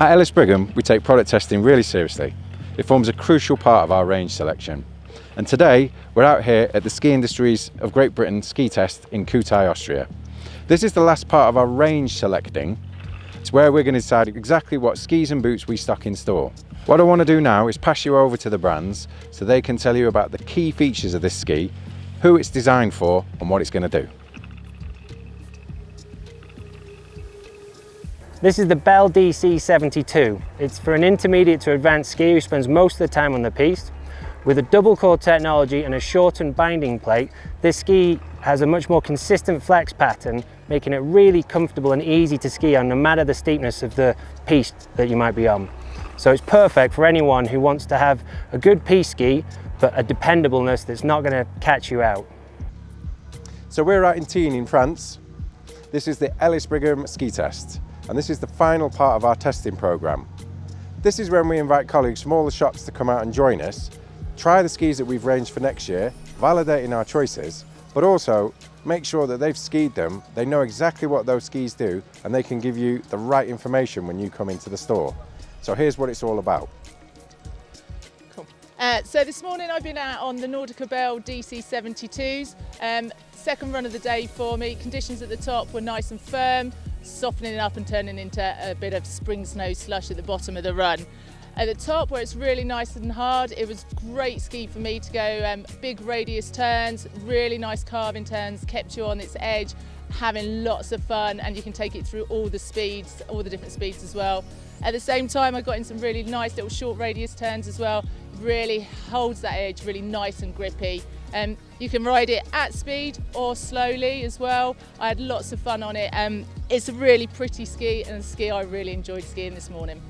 At Ellis Brigham, we take product testing really seriously. It forms a crucial part of our range selection. And today, we're out here at the Ski Industries of Great Britain ski test in Kühtai, Austria. This is the last part of our range selecting. It's where we're going to decide exactly what skis and boots we stock in store. What I want to do now is pass you over to the brands so they can tell you about the key features of this ski, who it's designed for and what it's going to do. This is the Belle DC72. It's for an intermediate to advanced skier who spends most of the time on the piste. With a double core technology and a shortened binding plate, this ski has a much more consistent flex pattern, making it really comfortable and easy to ski on no matter the steepness of the piste that you might be on. So it's perfect for anyone who wants to have a good piste ski, but a dependableness that's not going to catch you out. So we're out in Tignes in France. This is the Ellis Brigham ski test and this is the final part of our testing programme. This is when we invite colleagues from all the shops to come out and join us, try the skis that we've ranged for next year, validating our choices, but also make sure that they've skied them, they know exactly what those skis do, and they can give you the right information when you come into the store. So here's what it's all about. Cool. Uh, so this morning I've been out on the Nordica Belle DC72s. Um, second run of the day for me. Conditions at the top were nice and firm softening up and turning into a bit of spring snow slush at the bottom of the run. At the top where it's really nice and hard, it was great ski for me to go um, big radius turns, really nice carving turns, kept you on its edge, having lots of fun and you can take it through all the speeds, all the different speeds as well. At the same time I got in some really nice little short radius turns as well, really holds that edge really nice and grippy. Um, you can ride it at speed or slowly as well. I had lots of fun on it. Um, it's a really pretty ski and a ski I really enjoyed skiing this morning.